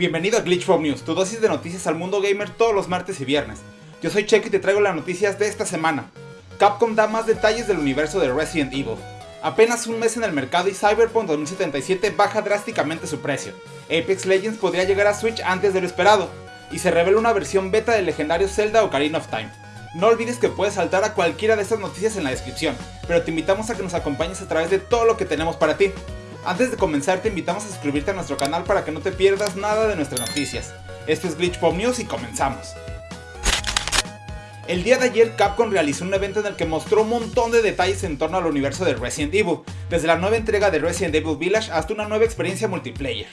Bienvenido a Glitch News, tu dosis de noticias al mundo gamer todos los martes y viernes. Yo soy Checo y te traigo las noticias de esta semana. Capcom da más detalles del universo de Resident Evil. Apenas un mes en el mercado y Cyberpunk 2077 baja drásticamente su precio. Apex Legends podría llegar a Switch antes de lo esperado. Y se revela una versión beta del legendario Zelda Ocarina of Time. No olvides que puedes saltar a cualquiera de estas noticias en la descripción, pero te invitamos a que nos acompañes a través de todo lo que tenemos para ti. Antes de comenzar te invitamos a suscribirte a nuestro canal para que no te pierdas nada de nuestras noticias. Esto es Glitch Pop News y comenzamos. El día de ayer Capcom realizó un evento en el que mostró un montón de detalles en torno al universo de Resident Evil, desde la nueva entrega de Resident Evil Village hasta una nueva experiencia multiplayer.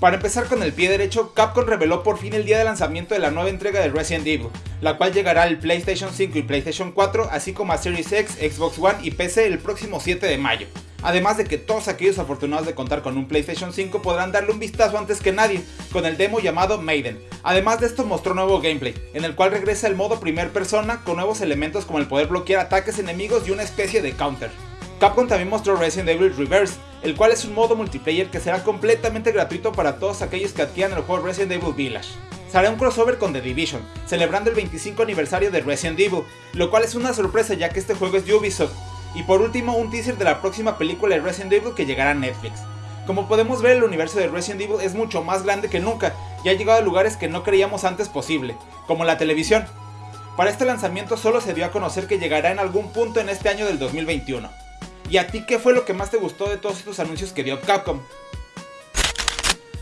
Para empezar con el pie derecho, Capcom reveló por fin el día de lanzamiento de la nueva entrega de Resident Evil, la cual llegará al PlayStation 5 y PlayStation 4, así como a Series X, Xbox One y PC el próximo 7 de mayo. Además de que todos aquellos afortunados de contar con un PlayStation 5 podrán darle un vistazo antes que nadie, con el demo llamado Maiden. Además de esto mostró nuevo gameplay, en el cual regresa el modo primer persona con nuevos elementos como el poder bloquear ataques enemigos y una especie de counter. Capcom también mostró Resident Evil Reverse, el cual es un modo multiplayer que será completamente gratuito para todos aquellos que adquieran el juego Resident Evil Village. Será un crossover con The Division, celebrando el 25 aniversario de Resident Evil, lo cual es una sorpresa ya que este juego es Ubisoft, y por último, un teaser de la próxima película de Resident Evil que llegará a Netflix. Como podemos ver, el universo de Resident Evil es mucho más grande que nunca y ha llegado a lugares que no creíamos antes posible, como la televisión. Para este lanzamiento solo se dio a conocer que llegará en algún punto en este año del 2021. ¿Y a ti qué fue lo que más te gustó de todos estos anuncios que dio Capcom?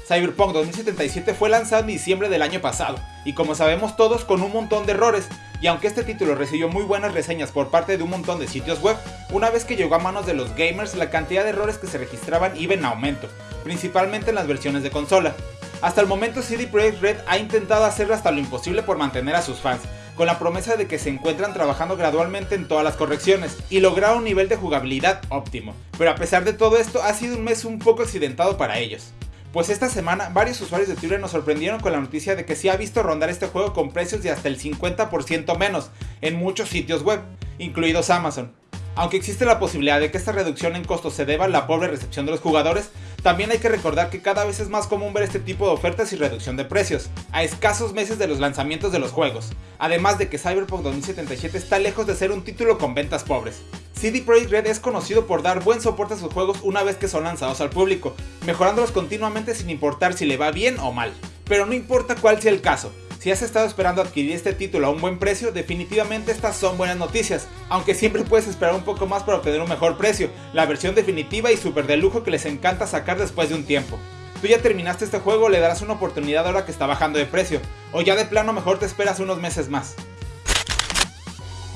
Cyberpunk 2077 fue lanzado en diciembre del año pasado, y como sabemos todos con un montón de errores, y aunque este título recibió muy buenas reseñas por parte de un montón de sitios web, una vez que llegó a manos de los gamers la cantidad de errores que se registraban iba en aumento, principalmente en las versiones de consola. Hasta el momento CD Projekt Red ha intentado hacer hasta lo imposible por mantener a sus fans, con la promesa de que se encuentran trabajando gradualmente en todas las correcciones y lograr un nivel de jugabilidad óptimo, pero a pesar de todo esto ha sido un mes un poco accidentado para ellos. Pues esta semana varios usuarios de Twitter nos sorprendieron con la noticia de que se ha visto rondar este juego con precios de hasta el 50% menos en muchos sitios web, incluidos Amazon. Aunque existe la posibilidad de que esta reducción en costos se deba a la pobre recepción de los jugadores, también hay que recordar que cada vez es más común ver este tipo de ofertas y reducción de precios, a escasos meses de los lanzamientos de los juegos, además de que Cyberpunk 2077 está lejos de ser un título con ventas pobres. CD Projekt Red es conocido por dar buen soporte a sus juegos una vez que son lanzados al público, mejorándolos continuamente sin importar si le va bien o mal. Pero no importa cuál sea el caso, si has estado esperando adquirir este título a un buen precio, definitivamente estas son buenas noticias, aunque siempre puedes esperar un poco más para obtener un mejor precio, la versión definitiva y super de lujo que les encanta sacar después de un tiempo. Tú ya terminaste este juego, le darás una oportunidad ahora que está bajando de precio, o ya de plano mejor te esperas unos meses más.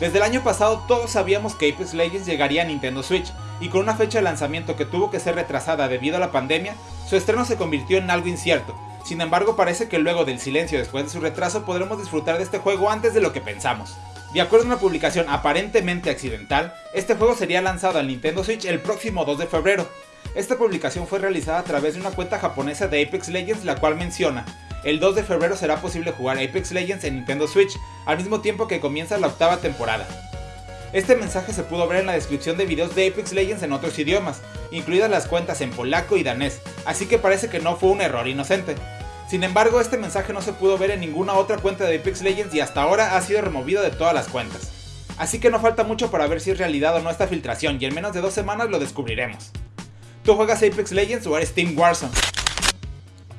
Desde el año pasado todos sabíamos que Apex Legends llegaría a Nintendo Switch, y con una fecha de lanzamiento que tuvo que ser retrasada debido a la pandemia, su estreno se convirtió en algo incierto. Sin embargo parece que luego del silencio después de su retraso podremos disfrutar de este juego antes de lo que pensamos. De acuerdo a una publicación aparentemente accidental, este juego sería lanzado al Nintendo Switch el próximo 2 de febrero. Esta publicación fue realizada a través de una cuenta japonesa de Apex Legends la cual menciona el 2 de febrero será posible jugar Apex Legends en Nintendo Switch, al mismo tiempo que comienza la octava temporada. Este mensaje se pudo ver en la descripción de videos de Apex Legends en otros idiomas, incluidas las cuentas en polaco y danés, así que parece que no fue un error inocente. Sin embargo, este mensaje no se pudo ver en ninguna otra cuenta de Apex Legends y hasta ahora ha sido removido de todas las cuentas. Así que no falta mucho para ver si es realidad o no esta filtración y en menos de dos semanas lo descubriremos. ¿Tú juegas Apex Legends o eres Team Warzone?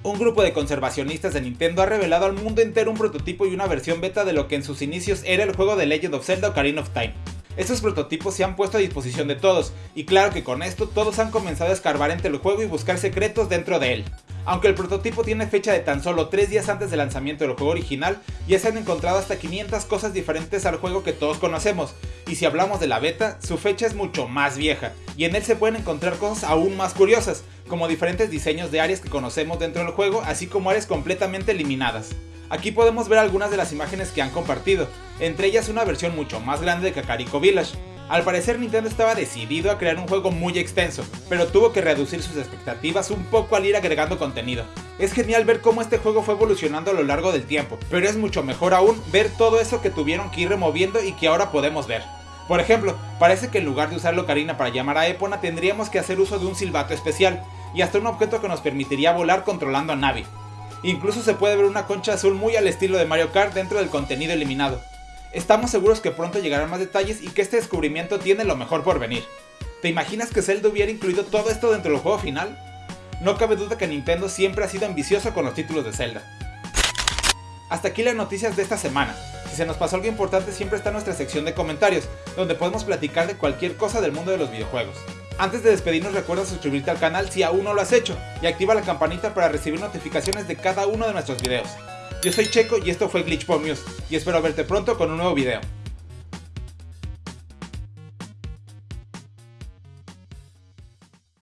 Un grupo de conservacionistas de Nintendo ha revelado al mundo entero un prototipo y una versión beta de lo que en sus inicios era el juego de Legend of Zelda Ocarina of Time. Estos prototipos se han puesto a disposición de todos, y claro que con esto todos han comenzado a escarbar entre el juego y buscar secretos dentro de él. Aunque el prototipo tiene fecha de tan solo 3 días antes del lanzamiento del juego original, ya se han encontrado hasta 500 cosas diferentes al juego que todos conocemos, y si hablamos de la beta, su fecha es mucho más vieja, y en él se pueden encontrar cosas aún más curiosas, como diferentes diseños de áreas que conocemos dentro del juego, así como áreas completamente eliminadas. Aquí podemos ver algunas de las imágenes que han compartido, entre ellas una versión mucho más grande de Kakariko Village. Al parecer Nintendo estaba decidido a crear un juego muy extenso, pero tuvo que reducir sus expectativas un poco al ir agregando contenido. Es genial ver cómo este juego fue evolucionando a lo largo del tiempo, pero es mucho mejor aún ver todo eso que tuvieron que ir removiendo y que ahora podemos ver. Por ejemplo, parece que en lugar de usar Locarina para llamar a Epona tendríamos que hacer uso de un silbato especial, y hasta un objeto que nos permitiría volar controlando a Navi. Incluso se puede ver una concha azul muy al estilo de Mario Kart dentro del contenido eliminado. Estamos seguros que pronto llegarán más detalles y que este descubrimiento tiene lo mejor por venir. ¿Te imaginas que Zelda hubiera incluido todo esto dentro del juego final? No cabe duda que Nintendo siempre ha sido ambicioso con los títulos de Zelda. Hasta aquí las noticias de esta semana. Si se nos pasó algo importante siempre está nuestra sección de comentarios, donde podemos platicar de cualquier cosa del mundo de los videojuegos. Antes de despedirnos recuerda suscribirte al canal si aún no lo has hecho y activa la campanita para recibir notificaciones de cada uno de nuestros videos. Yo soy Checo y esto fue Glitch y espero verte pronto con un nuevo video.